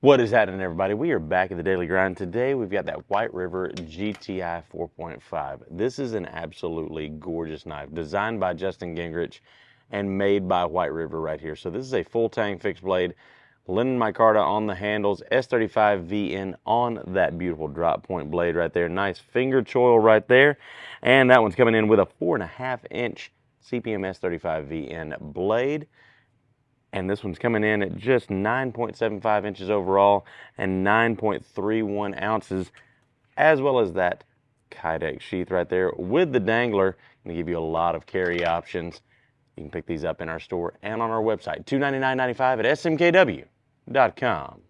What is happening, everybody? We are back at the Daily Grind. Today, we've got that White River GTI 4.5. This is an absolutely gorgeous knife, designed by Justin Gingrich and made by White River right here. So this is a full tang fixed blade, linen micarta on the handles, S35 VN on that beautiful drop point blade right there. Nice finger choil right there. And that one's coming in with a four and a half inch CPM S35 VN blade and this one's coming in at just 9.75 inches overall and 9.31 ounces, as well as that Kydex sheath right there with the dangler. To give you a lot of carry options. You can pick these up in our store and on our website, $299.95 at smkw.com.